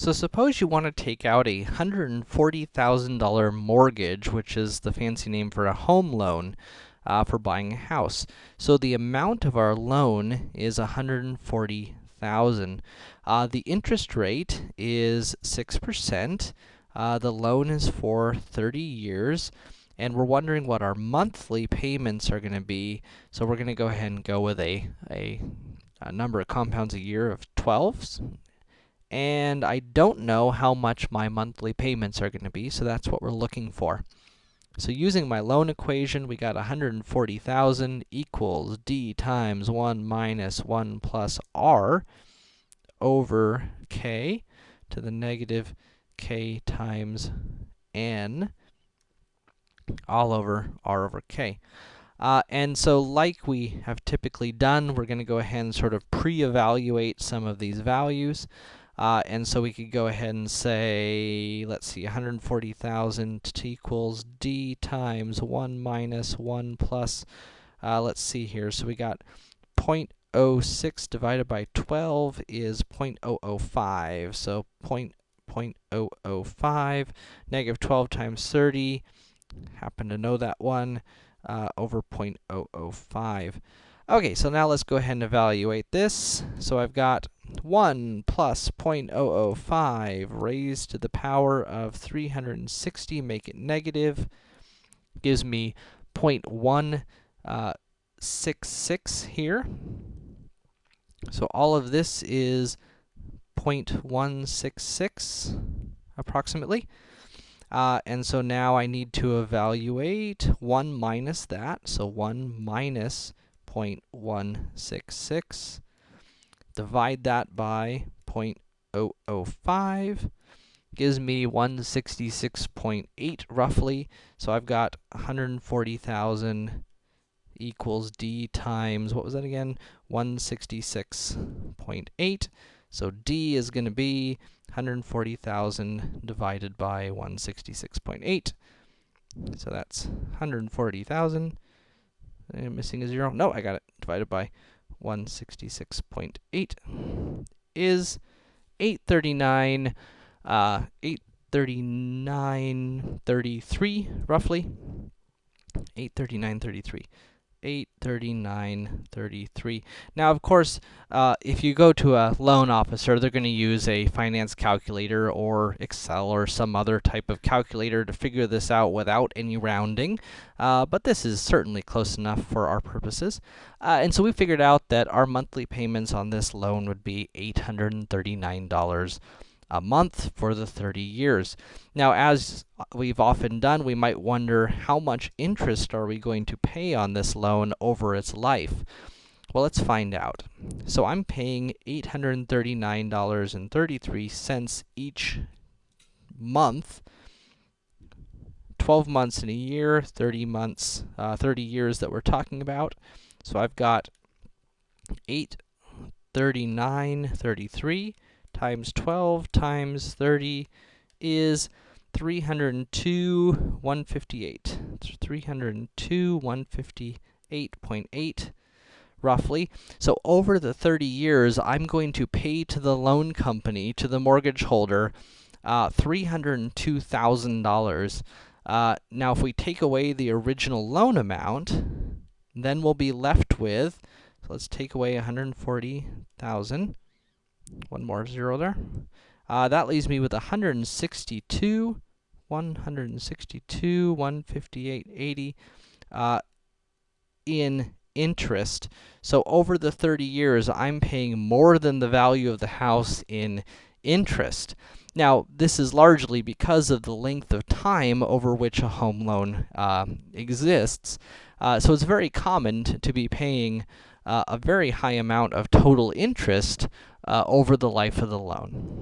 So suppose you want to take out a $140,000 mortgage, which is the fancy name for a home loan, uh, for buying a house. So the amount of our loan is 140,000. Uh, the interest rate is 6%. Uh, the loan is for 30 years. And we're wondering what our monthly payments are going to be. So we're going to go ahead and go with a, a, a number of compounds a year of 12 and I don't know how much my monthly payments are going to be, so that's what we're looking for. So using my loan equation, we got 140,000 equals d times 1 minus 1 plus r over k to the negative k times n all over r over k. Uh, and so like we have typically done, we're going to go ahead and sort of pre-evaluate some of these values. Uh, and so we could go ahead and say, let's see, 140,000 equals d times 1 minus 1 plus, uh, let's see here, so we got 0.06 divided by 12 is 0.005, so 0.005, negative 12 times 30, happen to know that one, uh, over 0.005. Okay, so now let's go ahead and evaluate this. So I've got 1 plus 0.005 raised to the power of 360, make it negative, gives me 0.166 uh, here. So all of this is 0.166, approximately. Uh, and so now I need to evaluate 1 minus that, so 1 minus 0.166. Divide that by 0.005 gives me 166.8 roughly. So I've got 140,000 equals d times, what was that again? 166.8. So d is going to be 140,000 divided by 166.8. So that's 140,000 I'm missing a zero. No, I got it. Divided by 166.8 is 839, uh, 839.33, roughly. 839.33. 839.33. Now, of course, uh, if you go to a loan officer, they're going to use a finance calculator or Excel or some other type of calculator to figure this out without any rounding. Uh, but this is certainly close enough for our purposes. Uh, and so we figured out that our monthly payments on this loan would be $839 a month for the 30 years. Now, as we've often done, we might wonder how much interest are we going to pay on this loan over its life? Well, let's find out. So I'm paying $839.33 each month, 12 months in a year, 30 months, uh, 30 years that we're talking about. So I've got 839.33 times 12 times 30 is 302, 158. 302, 158.8 roughly. So over the 30 years, I'm going to pay to the loan company, to the mortgage holder, uh, $302,000. Uh, now, if we take away the original loan amount, then we'll be left with, so let's take away 140,000. One more zero there. Uh, that leaves me with 162, 162, 158, 80 uh, in interest. So over the 30 years, I'm paying more than the value of the house in interest. Now, this is largely because of the length of time over which a home loan uh, exists. Uh, so it's very common to be paying uh, a very high amount of total interest uh, over the life of the loan.